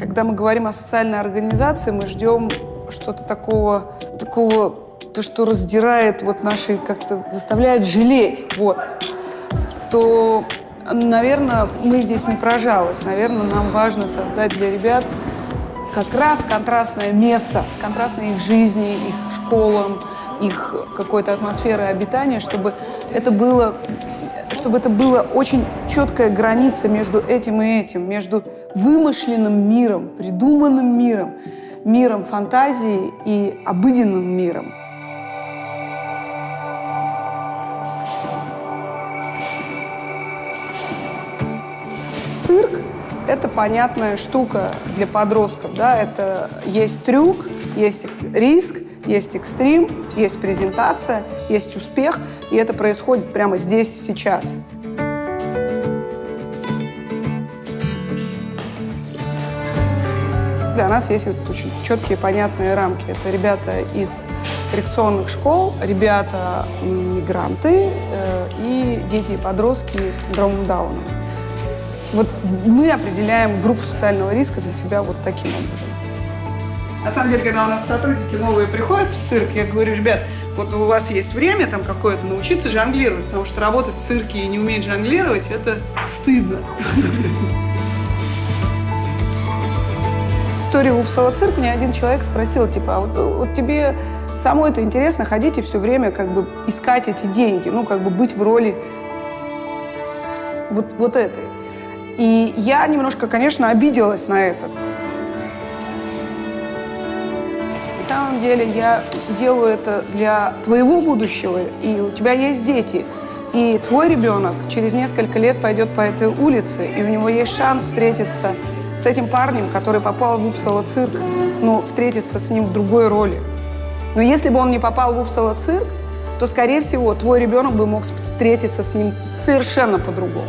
Когда мы говорим о социальной организации, мы ждем что-то такого, такого, то, что раздирает вот наши, как-то заставляет жалеть, вот. То, наверное, мы здесь не прожалось. Наверное, нам важно создать для ребят как раз контрастное место, контрастное их жизни, их школам, их какой-то атмосферы обитания, чтобы это было чтобы это была очень четкая граница между этим и этим, между вымышленным миром, придуманным миром, миром фантазии и обыденным миром. Цирк – это понятная штука для подростков. Да? Это есть трюк, есть риск, есть экстрим, есть презентация, есть успех, и это происходит прямо здесь, сейчас. Для нас есть очень четкие, понятные рамки. Это ребята из коррекционных школ, ребята мигранты э, и дети и подростки с синдромом Дауна. Вот мы определяем группу социального риска для себя вот таким образом. На самом деле, когда у нас сотрудники новые приходят в цирк, я говорю, ребят, вот у вас есть время там какое-то научиться жонглировать, потому что работать в цирке и не уметь жонглировать, это стыдно. С историей Упсала цирк мне один человек спросил, типа, а вот, вот тебе самой это интересно ходить и все время как бы искать эти деньги, ну, как бы быть в роли вот, вот этой. И я немножко, конечно, обиделась на это. самом деле я делаю это для твоего будущего, и у тебя есть дети. И твой ребенок через несколько лет пойдет по этой улице, и у него есть шанс встретиться с этим парнем, который попал в Упсала цирк, ну, встретиться с ним в другой роли. Но если бы он не попал в Упсала цирк, то, скорее всего, твой ребенок бы мог встретиться с ним совершенно по-другому.